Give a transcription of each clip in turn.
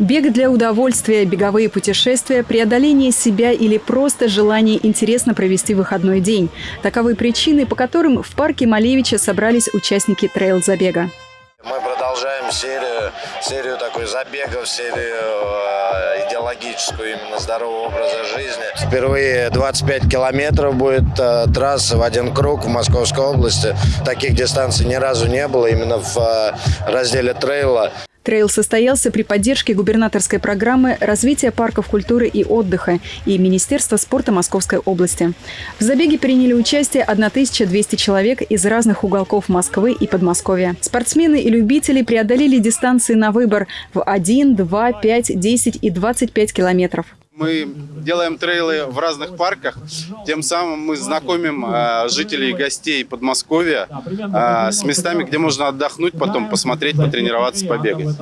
Бег для удовольствия, беговые путешествия, преодоление себя или просто желание интересно провести выходной день. Таковы причины, по которым в парке Малевича собрались участники трейл-забега. Мы продолжаем серию, серию такой забегов, серию э, идеологическую именно здорового образа жизни. Впервые 25 километров будет э, трасса в один круг в Московской области. Таких дистанций ни разу не было именно в э, разделе трейла. Трейл состоялся при поддержке губернаторской программы развития парков культуры и отдыха и Министерства спорта Московской области. В забеге приняли участие 1200 человек из разных уголков Москвы и Подмосковья. Спортсмены и любители преодолели дистанции на выбор в 1, 2, 5, 10 и 25 километров. Мы делаем трейлы в разных парках, тем самым мы знакомим э, жителей и гостей Подмосковья э, с местами, где можно отдохнуть, потом посмотреть, потренироваться, побегать.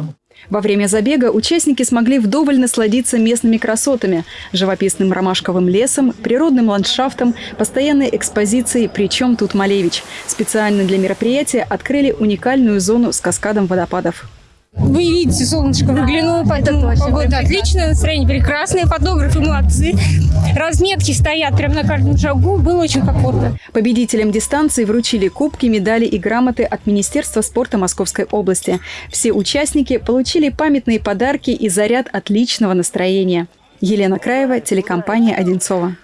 Во время забега участники смогли вдоволь насладиться местными красотами – живописным ромашковым лесом, природным ландшафтом, постоянной экспозицией «Причем тут Малевич?». Специально для мероприятия открыли уникальную зону с каскадом водопадов. Вы видите, солнышко выглянуло, поэтому погода отличная, настроение прекрасное, фотографы молодцы. Разметки стоят прямо на каждом шагу, было очень комфортно. Победителям дистанции вручили кубки, медали и грамоты от Министерства спорта Московской области. Все участники получили памятные подарки и заряд отличного настроения. Елена Краева, телекомпания «Одинцова».